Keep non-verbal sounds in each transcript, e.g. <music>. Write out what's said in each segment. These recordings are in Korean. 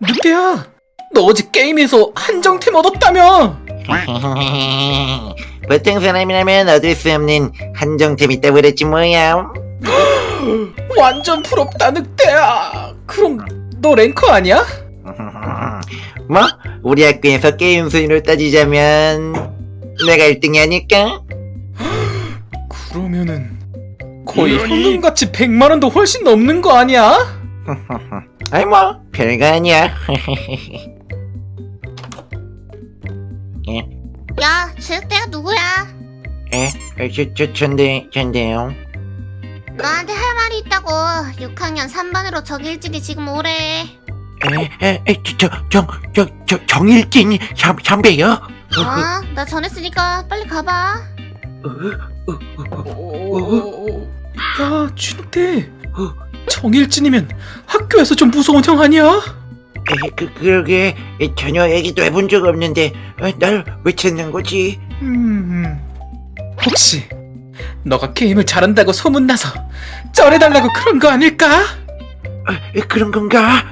늑대야, 너 어제 게임에서 한정템 얻었다며? <laughs> 보통 사람이라면 얻을 수 없는 한정템 있다고 그랬지 뭐야 <gasps> 완전 부럽다 늑대야. 그럼 너 랭커 아니야? <laughs> 뭐? 우리 학교에서 게임 순위로 따지자면 내가 1등이 아닐까? <gasps> 그러면은 거의 현금같이 100만 원도 훨씬 넘는 거 아니야? <laughs> 아이 뭐 별거 아니야 <laughs> 야, 쟤때가 누구야? 에? 어, 저, 저, 전데, 전데요 너한테 할 말이 있다고. 6학년 3반으로 정일진이 지금 오래. 에, 에, 에, 저, 저, 정, 저, 저, 정일진 선- 선배요? 어? 나 전했으니까 빨리 가봐. 어... 야, 쥐늑대. 정일진이면 학교에서 좀 무서운 형 아니야? 에, 그, 그러게 에, 전혀 얘기도 해본 적 없는데 어, 날왜 찾는 거지? 음, 혹시 너가 게임을 잘한다고 소문나서 쩔해달라고 그런 거 아닐까? 어, 에, 그런 건가?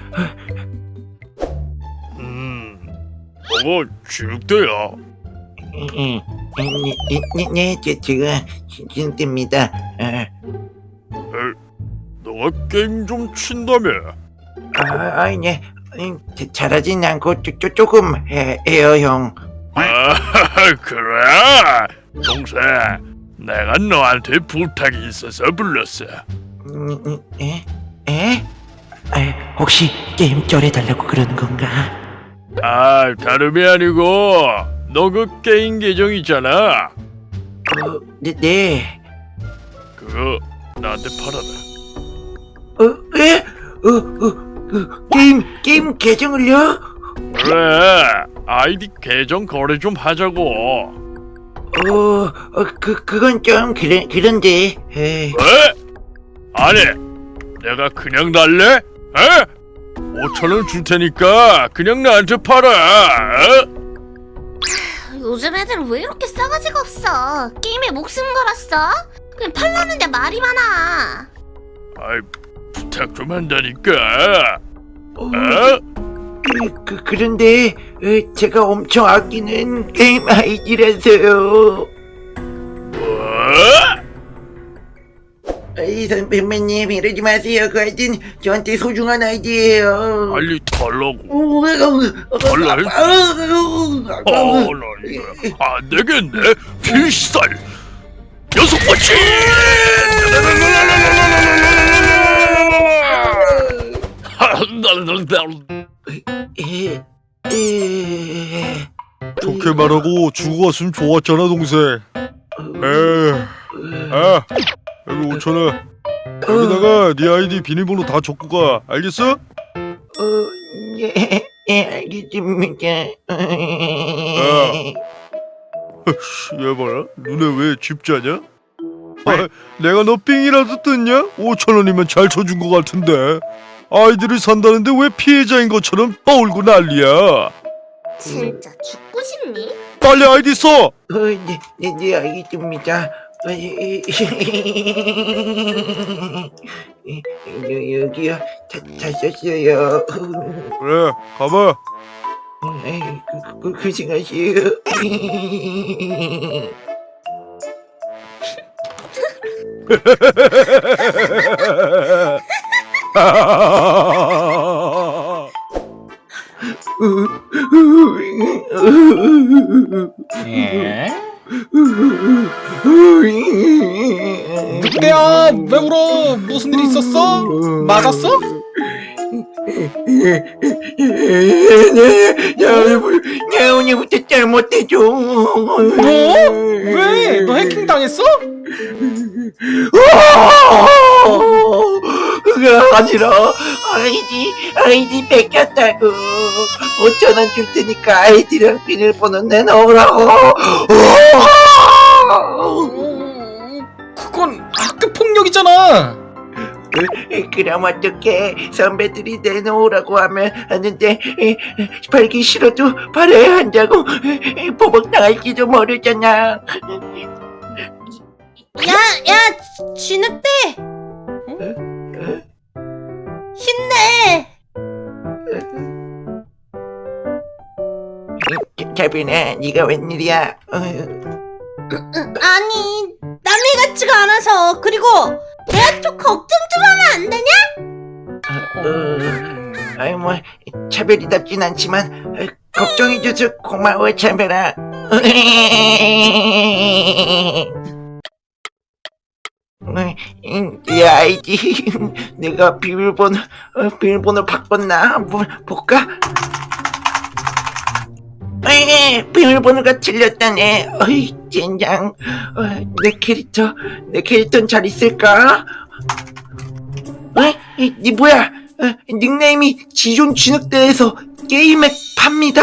음, 어머, 쥐늑대야. 네, 네, 네, 네, 제, 제가 진짜입니다. 너가 게임 좀 친다며? 아, 아이, 네, 음, 자- 잘하진 않고 조, 조, 조금 해, 해요, 형. 아, <laughs> 그래? 동생, 내가 너한테 부탁이 있어서 불렀어. 음, 음, 에? 에? 에, 혹시 게임 쩔해달라고 그러는 건가? 아, 다름이 아니고 너 그 게임 계정 있잖아. 어, 네, 네. 그거 나한테 팔아라. 어, 에? 어, 어, 그, 게임, 게임 계정을요? 그래, 아이디 계정 거래 좀 하자고. 어, 어, 그, 그건 좀, 그래, 그런데, 에. 왜? 아니, 내가 그냥 달래? 에? 5천 원 줄 테니까 그냥 나한테 팔아. 어? 요즘 애들 왜 이렇게 싸가지가 없어? 게임에 목숨 걸었어? 그냥 팔라는데 말이 많아. 아이, 부탁 좀 한다니까. 어, 어? 그, 그, 그런데, 에, 제가 엄청 아끼는 게임 아이디라서요. 뭐? 이 선배님, 이러지 마세요. 그 아이디는 저한테 소중한 아이디예요. 빨리 달라고. 어, 달라. 어, 어, 나 이거 안 되겠네. 필살. 여섯 번째. 좋게 말하고 죽어갔으면 좋았잖아 동생 에아 여기 5천원 여기다가 네 아이디 비밀번호 다 적고 가 알겠어? 어, 예, 예, 알겠습니다. 씨, 얘 봐라 눈에 왜 쥐자냐? 아, 내가 너 삥이라도 뜯냐? 5천원이면 잘 쳐준 것 같은데 아이디를 산다는데 왜 피해자인 것처럼 떠올고 난리야 진짜 죽고 싶니? 빨리 아이디 써! 어, 네, 네, 네, 알겠습니다. 어. 여, 여기요, 다, 다 썼어요. 그래 가봐 에이, 그, 그, 고생하세요. <laughs> 늑대야, 왜 울어? 무슨 일 있었어? 맞았어? 나 오늘부터 잘못해줘. 뭐? 왜? 너 해킹 당했어? 아니라 아이디 아이디 뺏겼다고. 5천원 줄 테니까 아이디랑 비밀번호 내놓으라고. 음, 그건 학교 폭력이잖아. 그럼 어떡해 선배들이 내놓으라고 하면 하는데 팔기 싫어도 팔아야 한다고? 보복 당할지도 모르잖아. 야, 야, 쥐늑대! 힘 케빈아, 네가 웬일이야? 아니 남의 같지가 않아서 그리고 내가 좀 걱정 좀 하면 안 되냐? 어, 어, 아이 뭐 차별이답진 않지만 걱정해줘서 고마워 차별아. <laughs> 이 아이디 <laughs> 내가 비밀번호 어, 비밀번호 바꿨나 한번 볼까? 에이, 비밀번호가 틀렸다네 어이 젠장 어, 내 캐릭터 내 캐릭터는 잘 있을까? 어? 이, 이 뭐야? 어, 닉네임이 지존 진흙대에서 게임에 팝니다.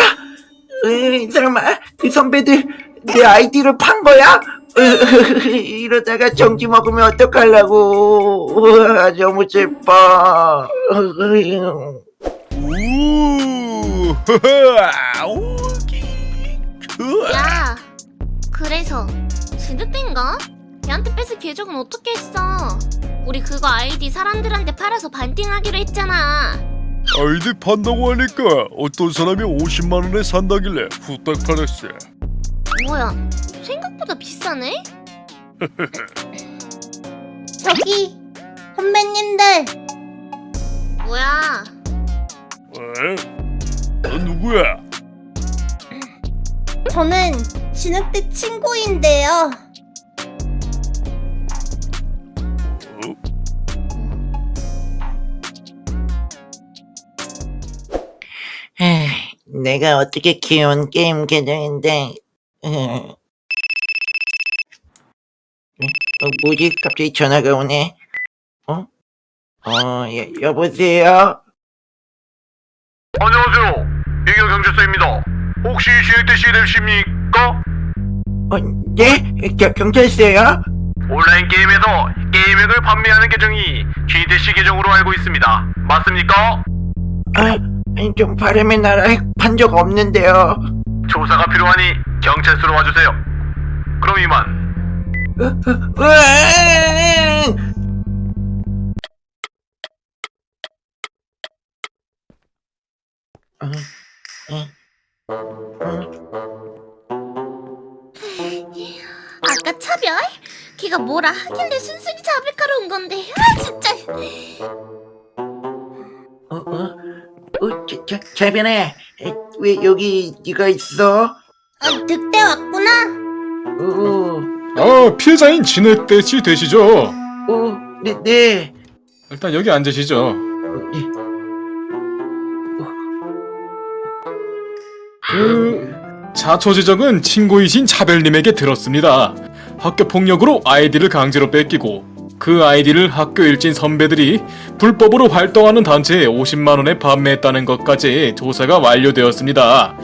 에, 설마 그 선배들 내 아이디를 판 거야? 어, 이러다가 정지 먹으면 어떡하려고? 우와, 너무 슬퍼. 우 하하 오기 그야 그래서 진득된가? 걔한테 뺏을 계정은 어떻게 했어? 우리 그거 아이디 사람들한테 팔아서 반띵하기로 했잖아 아이디 판다고 하니까 어떤 사람이 50만 원에 산다길래 후딱 팔았어 뭐야 생각보다 비싸네? <laughs> 저기 선배님들 뭐야 에? 너 누구야? 저는 진흙대 친구인데요 어? 내가 어떻게 키운 게임 계정인데 에. 어, 뭐지? 갑자기 전화가 오네. 어? 어, 여, 여보세요? 안녕하세요. 이경 경찰서입니다. 혹시 진흙대 씨 되십니까? 어, 네? 겨, 경찰서요? 온라인 게임에서 게임액을 판매하는 계정이 씨 계정으로 알고 있습니다. 맞습니까? 아, 아니, 좀 바람의 나라에 판 적 없는데요. 조사가 필요하니 경찰서로 와주세요. 그럼 이만. 어, 어, 어. 아까 차별? 걔가 뭐라 하길래 순순히 잡을까로 온 건데 아 진짜 어, 어, 어, 자변아, 왜 여기 네가 있어? 아 늑대 왔구나 어, 어, 피해자인 진흙대 씨 되시죠? 어, 네, 네. 일단 여기 앉으시죠. 어, 예. 그 자초 지정은 친구이신 차별님에게 들었습니다. 학교 폭력으로 아이디를 강제로 뺏기고 그 아이디를 학교 일진 선배들이 불법으로 활동하는 단체에 50만 원에 판매했다는 것까지 조사가 완료되었습니다.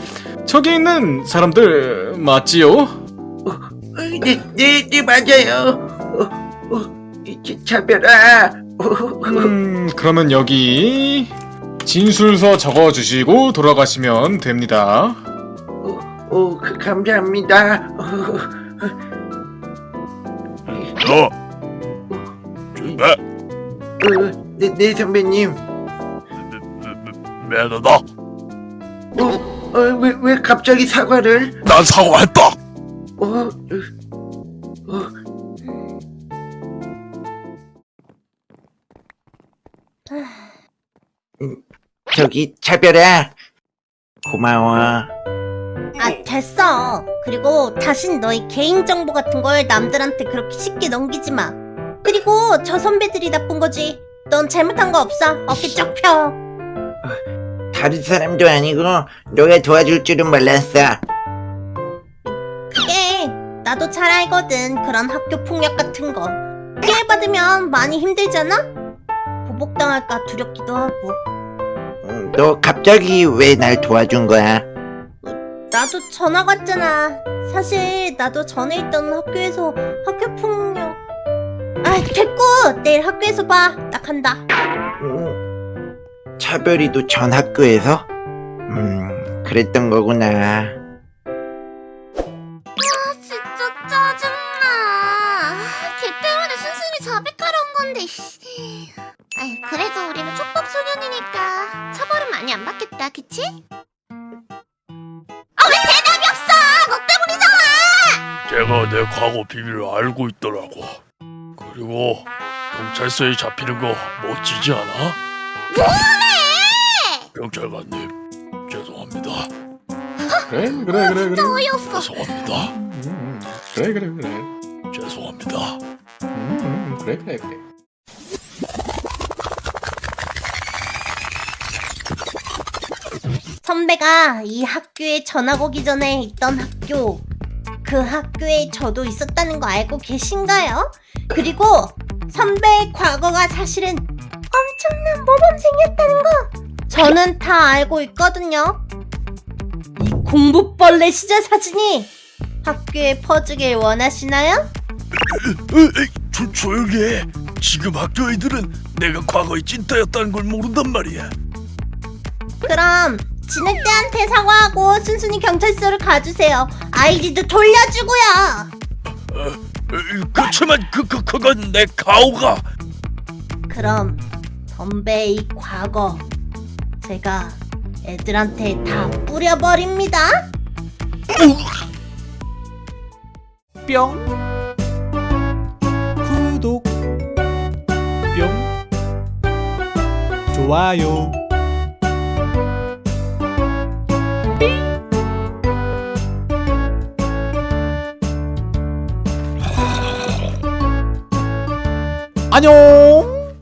저기 있는 사람들 맞지요? 어, 네, 네, 네, 맞아요. 어, 어, 이 자- 자별아. 어, 음, 그러면 여기 진술서 적어주시고 돌아가시면 됩니다. 어, 어, 그, 감사합니다. 어, 너 매, 어, 네, 네 선배님. 매너다. 어, 어, 왜, 왜 갑자기 사과를? 난 사과했다. 어, 어, 어. 음, 저기 차별아 고마워. 아 됐어. 그리고 다신 너희 개인정보 같은 걸 남들한테 그렇게 쉽게 넘기지 마. 그리고 저 선배들이 나쁜 거지. 넌 잘못한 거 없어. 어깨 쫙 펴. 다른 사람도 아니고 너가 도와줄 줄은 몰랐어 나도 잘 알거든 그런 학교 폭력 같은 거 피해받으면 많이 힘들잖아 보복당할까 두렵기도 하고 음, 너 갑자기 왜 날 도와준 거야? 나도 전화 왔잖아. 사실 나도 전에 있던 학교에서 학교 폭력. 아 됐고 내일 학교에서 봐. 나 간다. 음, 차별이도 전 학교에서? 음 그랬던 거구나 아이 그래도 우리는 촉법 소년이니까 처벌은 많이 안 받겠다, 그치? 아 왜 대답이 걔가 내 과거 비밀을 알고 있더라고. 그리고 경찰서에 잡히는 거 멋지지 않아? 뭐래? 경찰관님 죄송합니다. 그래 그래 그래 그래. 어이없어. 죄송합니다. 음, 그래 그래 그래. 죄송합니다. 음, 그래 그래 그래. 선배가 이 학교에 전학 오기 전에 있던 학교 그 학교에 저도 있었다는 거 알고 계신가요? 그리고 선배의 과거가 사실은 엄청난 모범생이었다는 거 저는 다 알고 있거든요. 이 공부벌레 시절 사진이 학교에 퍼지길 원하시나요? 조, 조용히 해. 지금 학교 애들은 내가 과거의 찐따였다는 걸 모른단 말이야. 그럼 진흙대한테 사과하고 순순히 경찰서를 가주세요. 아이디도 돌려주고요. 에이, 그렇지만 그, 그, 그건 내 가오가. 그럼 선배의 이 과거 제가 애들한테 다 뿌려버립니다. 뿅 구독 뿅 좋아요 안녕